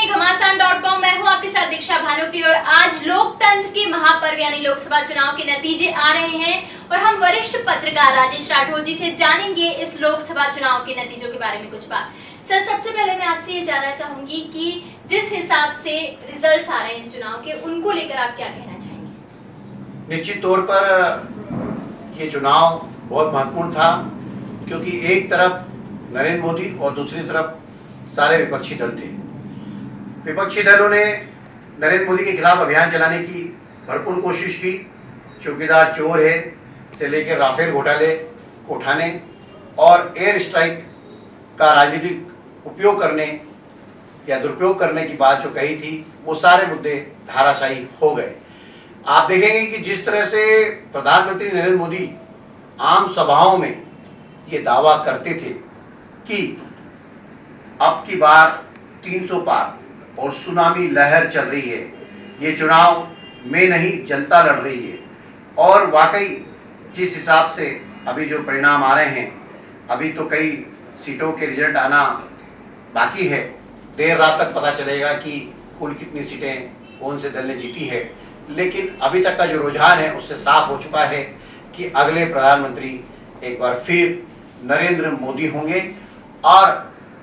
हैं घमासान dot com मैं हूँ आपके साथ दीक्षा भानुप्रिय और आज लोकतंत्र के महापर्व यानी लोकसभा चुनाव के नतीजे आ रहे हैं और हम वरिष्ठ पत्रकार राजेश राठौर जी से जानेंगे इस लोकसभा चुनाव के नतीजों के बारे में कुछ बात। सर, सबसे पहले मैं आपसे ये जानना चाहूँगी कि जिस हिसाब से रिजल्ट्स आ रहे हैं चुनाव के, उनको लेकर आप क्या कहना चाहेंगे? निश्चित तौर पर, ये चुनाव बहुत महत्वपूर्ण था क्योंकि एक तरफ़ नरेंद्र मोदी और दूसरी तरफ़ सारे विपक्षी दल थे। विपक्षी दलों ने नरेंद्र मोदी के खिलाफ अभियान चलाने की भरपूर कोशिश की। चौकीदार चोर है, से लेकर राफेल घोटाले को उठाने और एयर स्ट्राइक का राजनीतिक उपयोग करने या दुरुपयोग करने की बात जो कही थी, वो सारे मुद्दे धाराशाही हो गए। आप देखेंगे कि जिस तरह से प्रधानमंत्री नरेंद्र मोदी आम सभाओं में ये दावा करते थे कि अब की बार 300 पार और सुनामी लहर चल रही है। ये चुनाव में नहीं, जनता लड़ रही है। और वाकई, जिस हिसाब से अभी जो परिणाम आ रहे हैं, अभी तो कई सीटों के रिज़ल्ट आना बाकी है। देर रात तक पता चलेगा कि कुल कितनी सीटें, कौन से दल ने जीती है। लेकिन अभी तक का जो रुझान है, उससे साफ़ हो चुका है कि अगले प्रधानमंत्री एक बार फिर नरेंद्र मोदी होंगे। और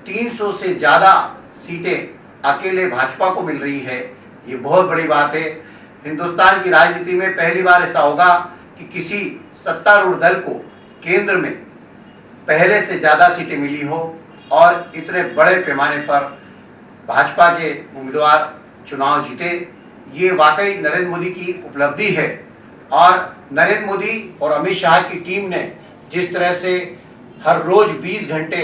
300 से ज़्यादा सीटें अकेले भाजपा को मिल रही है, ये बहुत बड़ी बात है। हिंदुस्तान की राजनीति में पहली बार ऐसा होगा कि किसी सत्तारूढ़ दल को केंद्र में पहले से ज़्यादा सीटें मिली हो और इतने बड़े पैमाने पर भाजपा के उम्मीदवार चुनाव जीते। ये वाकई नरेंद्र मोदी की उपलब्धि है और नरेंद्र मोदी और अमित शाह की टीम ने जिस तरह से हर रोज 20 घंटे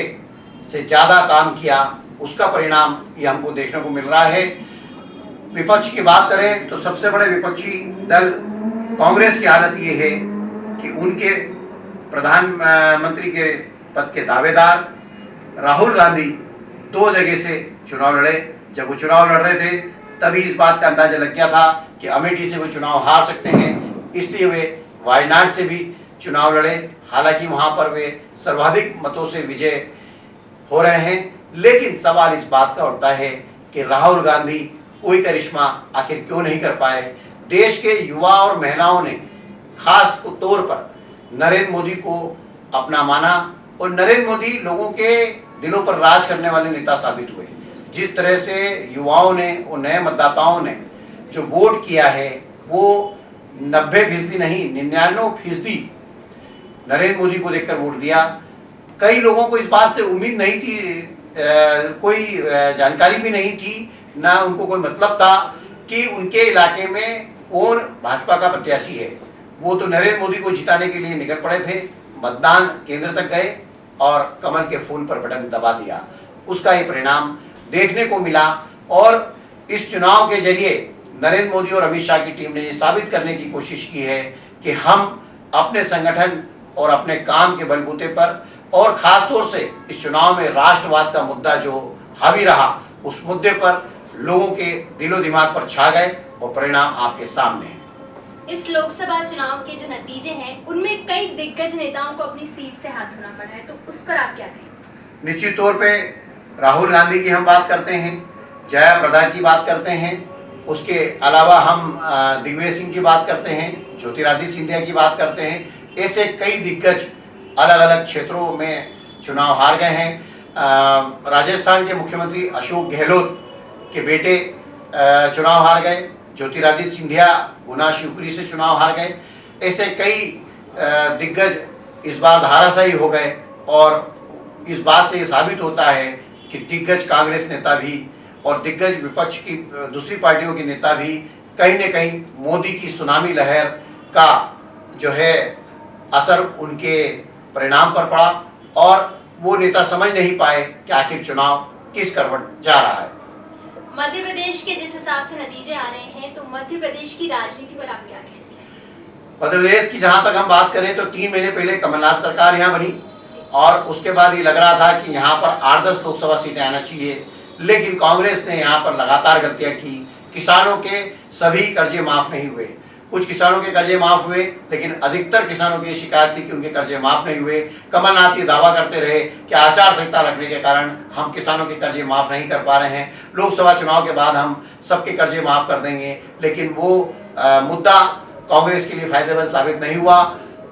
से ज़्यादा काम किया उसका परिणाम ये हमको देखने को मिल रहा है। विपक्ष की बात करें तो सबसे बड़े विपक्षी दल कांग्रेस की हालत ये है कि उनके प्रधानमंत्री के पद के दावेदार राहुल गांधी दो जगह से चुनाव लड़े। जब वो चुनाव लड़ रहे थे, तभी इस बात का अंदाज़ा लग गया था कि अमेठी से वो चुनाव हार सकते हैं। इसलिए वे वायनाड से भी चुनाव लड़े। हालाँकि वहाँ पर वे सर्वाधिक मतों से विजय हो रहे हैं। लेकिन सवाल इस बात का उठता है कि राहुल गांधी कोई करिश्मा आखिर क्यों नहीं कर पाए? देश के युवा और महिलाओं ने खास तौर पर नरेंद्र मोदी को अपना माना और नरेंद्र मोदी लोगों के दिलों पर राज करने वाले नेता साबित हुए। जिस तरह से युवाओं ने और नए मतदाताओं ने जो वोट किया है, वो नब्बे फ़ीसदी नहीं, निन्यानवे फ़ीसदी नरेंद्र मोदी को देखकर वोट दिया। कई लोगों को इस बात से उम्मीद नहीं थी कोई जानकारी भी नहीं थी, ना उनको कोई मतलब था कि उनके इलाके में कौन भाजपा का प्रत्याशी है। वो तो नरेंद्र मोदी को जिताने के लिए निकल पड़े थे, मतदान केंद्र तक गए और कमल के फूल पर बटन दबा दिया। उसका ये परिणाम देखने को मिला और इस चुनाव के ज़रिए नरेंद्र मोदी और अमित शाह की टीम ने ये साबित करने की कोशिश की है कि हम अपने संगठन और अपने काम के बलबूते पर और ख़ास तौर से इस चुनाव में राष्ट्रवाद का मुद्दा जो हावी रहा उस मुद्दे पर लोगों के दिलो दिमाग पर छा गए और परिणाम आपके सामने हैं। इस लोकसभा चुनाव के जो नतीजे हैं उनमें कई दिग्गज नेताओं को अपनी सीट से हाथ धोना पड़ा है तो उस पर आप क्या कहेंगे? निश्चित तौर पे राहुल गांधी की हम बात करते हैं जया प्रदा की बात करते हैं उसके अलावा हम दिग्विजय सिंह की बात करते हैं ज्योतिरादित्य सिंधिया की बात करते हैं ऐसे कई दिग्गज अलग अलग क्षेत्रों में चुनाव हार गए हैं। राजस्थान के मुख्यमंत्री अशोक गहलोत के बेटे चुनाव हार गए। ज्योतिरादित्य सिंधिया गुना शिवपुरी से चुनाव हार गए। ऐसे कई दिग्गज इस बार धाराशाही हो गए और इस बात से ये साबित होता है कि दिग्गज कांग्रेस नेता भी और दिग्गज विपक्ष की दूसरी पार्टियों के नेता भी कहीं न कहीं मोदी की सुनामी लहर का जो है असर उनके परिणाम पर पड़ा और वो नेता समझ नहीं पाए कि आखिर चुनाव किस करवट जा रहा है। मध्य प्रदेश के जिस हिसाब से नतीजे आ रहे हैं तो मध्य प्रदेश की राजनीति पर आप क्या कहना मध्य प्रदेश की जहाँ तक हम बात करें तो तीन महीने पहले कमलनाथ सरकार यहाँ बनी और उसके बाद ये लग रहा था कि यहाँ पर आठ दस लोकसभा सीटें आना चाहिए लेकिन कांग्रेस ने यहाँ पर लगातार गलतियाँ की। किसानों के सभी कर्जे माफ़ नहीं हुए। कुछ किसानों के कर्जे माफ़ हुए लेकिन अधिकतर किसानों की शिकायत थी कि उनके कर्जे माफ़ नहीं हुए। कमलनाथ ये दावा करते रहे कि आचार संहिता लगने के कारण हम किसानों के कर्जे माफ़ नहीं कर पा रहे हैं। लोकसभा चुनाव के बाद हम सबके कर्जे माफ़ कर देंगे लेकिन वो आ, मुद्दा कांग्रेस के लिए फ़ायदेमंद साबित नहीं हुआ।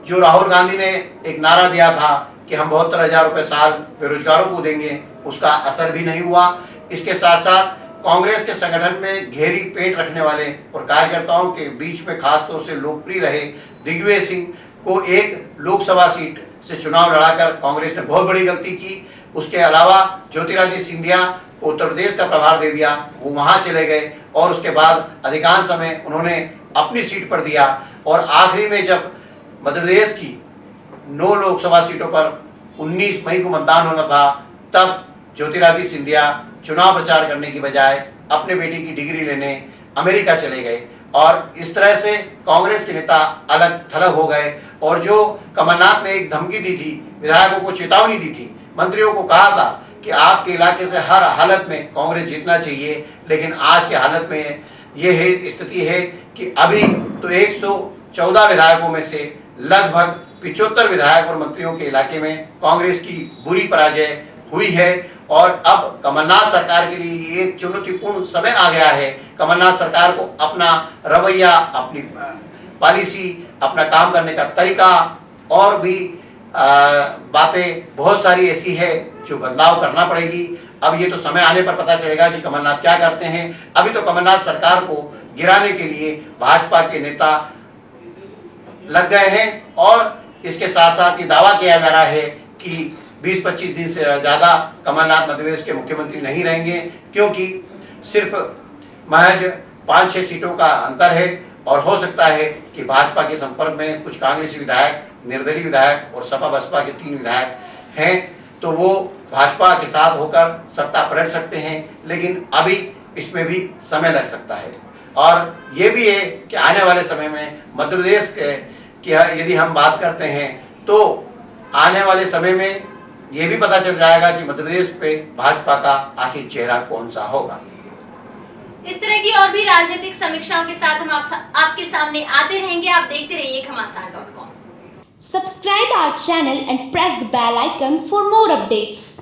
जो राहुल गांधी ने एक नारा दिया था कि हम बहत्तर हज़ार रुपये साल बेरोजगारों को देंगे उसका असर भी नहीं हुआ। इसके साथ साथ कांग्रेस के संगठन में घेरी पेट रखने वाले और कार्यकर्ताओं के बीच में खासतौर से लोकप्रिय रहे दिग्विजय सिंह को एक लोकसभा सीट से चुनाव लड़ाकर कांग्रेस ने बहुत बड़ी गलती की। उसके अलावा ज्योतिरादित्य सिंधिया को उत्तर प्रदेश का प्रभार दे दिया, वो वहाँ चले गए और उसके बाद अधिकांश समय उन्होंने अपनी सीट पर दिया और आखिरी में जब मध्य प्रदेश की नौ लोकसभा सीटों पर 19 मई को मतदान होना था, तब ज्योतिरादित्य सिंधिया चुनाव प्रचार करने की बजाय अपने बेटी की डिग्री लेने अमेरिका चले गए और इस तरह से कांग्रेस के नेता अलग थलग हो गए और जो कमलनाथ ने एक धमकी दी थी, विधायकों को चेतावनी दी थी, मंत्रियों को कहा था कि आपके इलाके से हर हालत में कांग्रेस जीतना चाहिए, लेकिन आज के हालत में ये है, स्थिति है कि अभी तो 114 विधायकों में से लगभग पिचहत्तर विधायक और मंत्रियों के इलाके में कांग्रेस की बुरी पराजय हुई है और अब कमलनाथ सरकार के लिए एक चुनौतीपूर्ण समय आ गया है। कमलनाथ सरकार को अपना रवैया, अपनी पॉलिसी, अपना काम करने का तरीका और भी बातें बहुत सारी ऐसी है जो बदलाव करना पड़ेगी। अब ये तो समय आने पर पता चलेगा कि कमलनाथ क्या करते हैं। अभी तो कमलनाथ सरकार को गिराने के लिए भाजपा के नेता लग गए हैं और इसके साथ साथ ये दावा किया जा रहा है कि 20-25 दिन से ज़्यादा कमलनाथ मध्य प्रदेश के मुख्यमंत्री नहीं रहेंगे, क्योंकि सिर्फ़ महज पाँच छः सीटों का अंतर है और हो सकता है कि भाजपा के संपर्क में कुछ कांग्रेसी विधायक, निर्दलीय विधायक और सपा बसपा के तीन विधायक हैं तो वो भाजपा के साथ होकर सत्ता पलट सकते हैं, लेकिन अभी इसमें भी समय लग सकता है। और ये भी है कि आने वाले समय में मध्य प्रदेश के यदि हम बात करते हैं तो आने वाले समय में ये भी पता चल जाएगा कि मध्य प्रदेश पे भाजपा का आखिर चेहरा कौन सा होगा। इस तरह की और भी राजनीतिक समीक्षाओं के साथ हम आप सा, आपके सामने आते रहेंगे। आप देखते रहिए Ghamasan dot com. Subscribe our channel and press the bell icon for more updates.